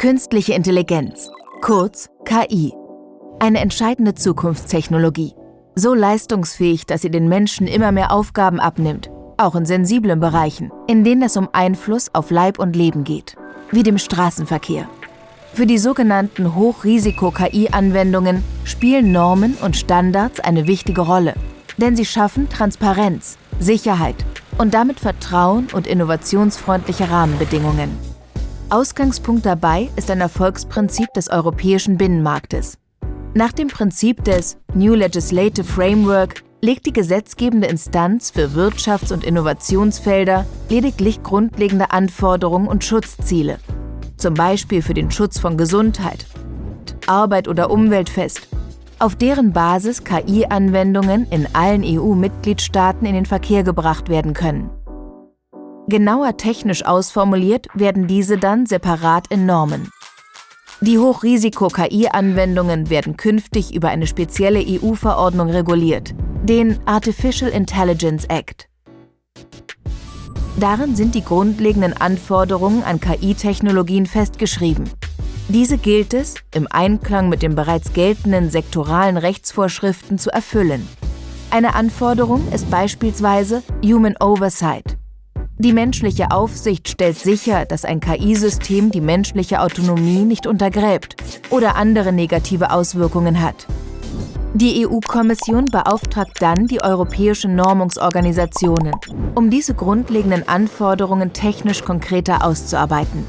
Künstliche Intelligenz, kurz KI. Eine entscheidende Zukunftstechnologie. So leistungsfähig, dass sie den Menschen immer mehr Aufgaben abnimmt, auch in sensiblen Bereichen, in denen es um Einfluss auf Leib und Leben geht, wie dem Straßenverkehr. Für die sogenannten Hochrisiko-KI-Anwendungen spielen Normen und Standards eine wichtige Rolle, denn sie schaffen Transparenz, Sicherheit und damit Vertrauen und innovationsfreundliche Rahmenbedingungen. Ausgangspunkt dabei ist ein Erfolgsprinzip des europäischen Binnenmarktes. Nach dem Prinzip des New Legislative Framework legt die gesetzgebende Instanz für Wirtschafts- und Innovationsfelder lediglich grundlegende Anforderungen und Schutzziele, zum Beispiel für den Schutz von Gesundheit, Arbeit oder Umwelt fest, auf deren Basis KI-Anwendungen in allen EU-Mitgliedstaaten in den Verkehr gebracht werden können. Genauer technisch ausformuliert werden diese dann separat in Normen. Die Hochrisiko-KI-Anwendungen werden künftig über eine spezielle EU-Verordnung reguliert, den Artificial Intelligence Act. Darin sind die grundlegenden Anforderungen an KI-Technologien festgeschrieben. Diese gilt es, im Einklang mit den bereits geltenden sektoralen Rechtsvorschriften zu erfüllen. Eine Anforderung ist beispielsweise Human Oversight. Die menschliche Aufsicht stellt sicher, dass ein KI-System die menschliche Autonomie nicht untergräbt oder andere negative Auswirkungen hat. Die EU-Kommission beauftragt dann die europäischen Normungsorganisationen, um diese grundlegenden Anforderungen technisch konkreter auszuarbeiten.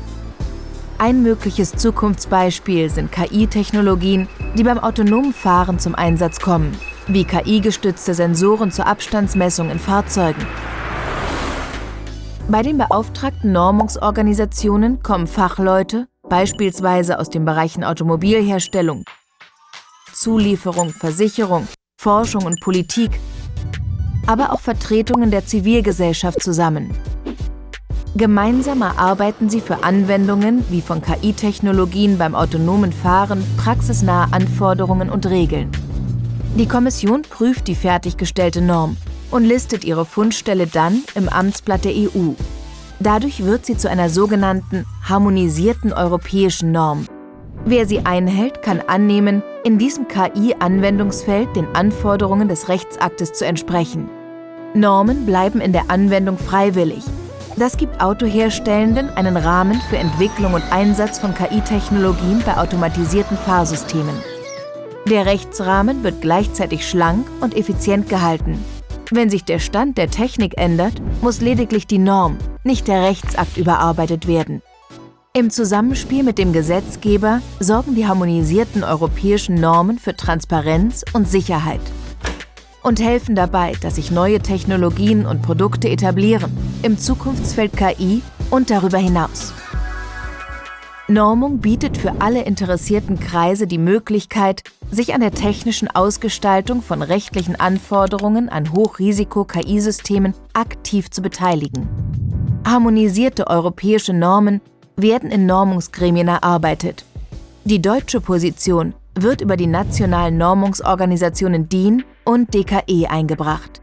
Ein mögliches Zukunftsbeispiel sind KI-Technologien, die beim autonomen Fahren zum Einsatz kommen, wie KI-gestützte Sensoren zur Abstandsmessung in Fahrzeugen bei den beauftragten Normungsorganisationen kommen Fachleute, beispielsweise aus den Bereichen Automobilherstellung, Zulieferung, Versicherung, Forschung und Politik, aber auch Vertretungen der Zivilgesellschaft zusammen. Gemeinsam erarbeiten sie für Anwendungen wie von KI-Technologien beim autonomen Fahren praxisnahe Anforderungen und Regeln. Die Kommission prüft die fertiggestellte Norm und listet ihre Fundstelle dann im Amtsblatt der EU. Dadurch wird sie zu einer sogenannten harmonisierten europäischen Norm. Wer sie einhält, kann annehmen, in diesem KI-Anwendungsfeld den Anforderungen des Rechtsaktes zu entsprechen. Normen bleiben in der Anwendung freiwillig. Das gibt Autoherstellenden einen Rahmen für Entwicklung und Einsatz von KI-Technologien bei automatisierten Fahrsystemen. Der Rechtsrahmen wird gleichzeitig schlank und effizient gehalten. Wenn sich der Stand der Technik ändert, muss lediglich die Norm, nicht der Rechtsakt überarbeitet werden. Im Zusammenspiel mit dem Gesetzgeber sorgen die harmonisierten europäischen Normen für Transparenz und Sicherheit und helfen dabei, dass sich neue Technologien und Produkte etablieren, im Zukunftsfeld KI und darüber hinaus. Normung bietet für alle interessierten Kreise die Möglichkeit, sich an der technischen Ausgestaltung von rechtlichen Anforderungen an Hochrisiko-KI-Systemen aktiv zu beteiligen. Harmonisierte europäische Normen werden in Normungsgremien erarbeitet. Die deutsche Position wird über die nationalen Normungsorganisationen DIN und DKE eingebracht.